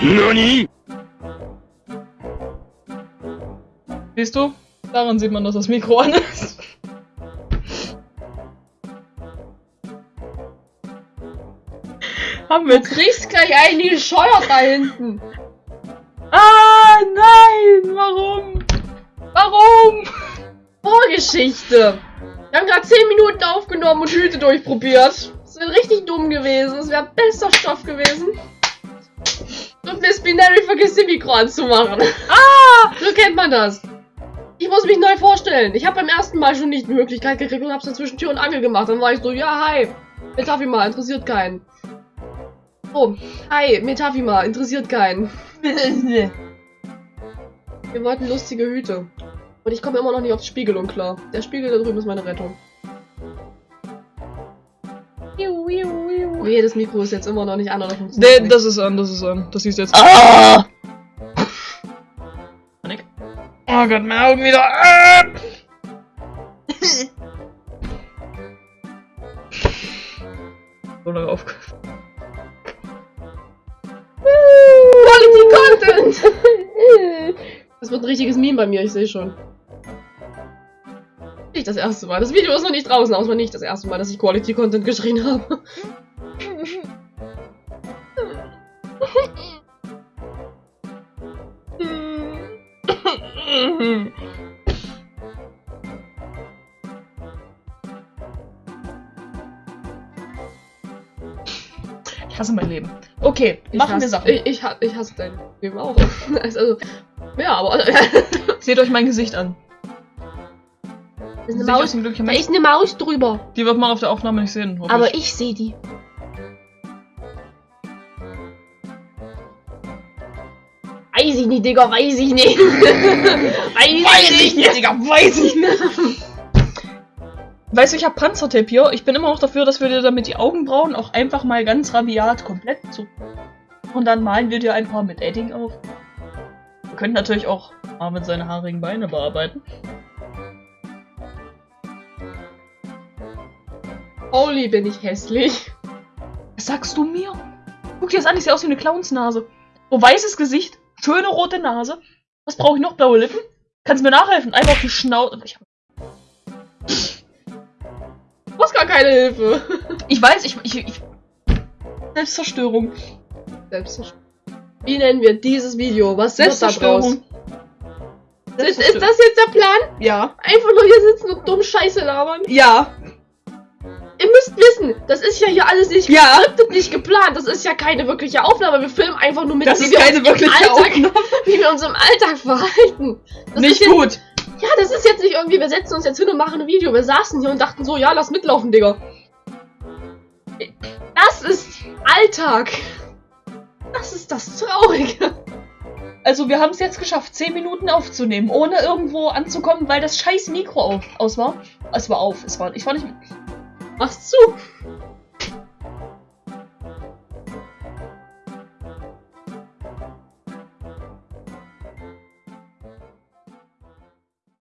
NANI? Siehst du? Daran sieht man, dass das Mikro an ist. Haben wir Du kriegst gleich einen die scheuert da hinten. Ah, nein! Warum? Warum? Vorgeschichte. Wir haben gerade 10 Minuten aufgenommen und Hüte durchprobiert. Das wäre richtig dumm gewesen. Das wäre bester Stoff gewesen. Binary vergisst ihr Mikro anzumachen. Ah! So kennt man das. Ich muss mich neu vorstellen. Ich habe beim ersten Mal schon nicht die Möglichkeit gekriegt und hab's dann zwischen Tür und Angel gemacht. Dann war ich so, ja, hi. Metafima, interessiert keinen. Oh, hi, Metafima, interessiert keinen. Wir wollten lustige Hüte. Und ich komme immer noch nicht auf Spiegelung klar. Der Spiegel da drüben ist meine Rettung. Nee, das Mikro ist jetzt immer noch nicht an oder funktioniert Nee, das ist an, das ist an. Das siehst jetzt. Ah! Panik. Oh Gott, meine Augen wieder. Ah! so lange auf. Quality Content! Das wird ein richtiges Meme bei mir, ich sehe schon. Das erste Mal. Das Video ist noch nicht draußen, aber es war nicht das erste Mal, dass ich Quality Content geschrien habe. Ich hasse mein Leben. Okay, Ich machen hasse, wir Sachen. Ich, ich hasse dein Leben auch. Also, ja, aber. Seht euch mein Gesicht an. Ist eine Maus, glücklicher da ist eine Maus drüber. Die wird man auf der Aufnahme nicht sehen. Aber ich. ich sehe die. Weiß ich nicht, Digga, weiß ich nicht. weiß, ich nicht. Digga, weiß ich nicht. Weißt du, ich habe Panzertape hier. Ich bin immer noch dafür, dass wir dir damit die Augenbrauen auch einfach mal ganz rabiat komplett zu. Und dann malen wir dir ein paar mit Edding auf. Wir könnten natürlich auch Marvin seine haarigen Beine bearbeiten. Holy, bin ich hässlich. Was sagst du mir? Guck dir das an, ich sehe aus wie eine Clownsnase. So weißes Gesicht, schöne rote Nase. Was brauche ich noch? Blaue Lippen? Kannst du mir nachhelfen? Einfach auf die Schnauze. Ich, Du brauchst gar keine Hilfe. ich weiß, ich, ich, ich. Selbstzerstörung. Selbstzerstörung. Wie nennen wir dieses Video? Was draus? Selbstzerstörung. Ist, ist das jetzt der Plan? Ja. Einfach nur hier sitzen und dumm Scheiße labern? Ja. Ihr müsst wissen, das ist ja hier alles nicht Ja. geskriptet, nicht geplant. Das ist ja keine wirkliche Aufnahme. Wir filmen einfach nur mit, Das wie wir keine uns im wirkliche Alltag, Aufnahme. wie wir uns im Alltag verhalten. Das Nicht jetzt, gut. Ja, das ist jetzt nicht irgendwie, wir setzen uns jetzt hin und machen ein Video. Wir saßen hier und dachten so, ja, lass mitlaufen, Digga. Das ist Alltag. Das ist das Traurige. Also wir haben es jetzt geschafft, 10 Minuten aufzunehmen, ohne irgendwo anzukommen, weil das scheiß Mikro auf, aus war. Es war auf, es war, ich war nicht... Mach's zu.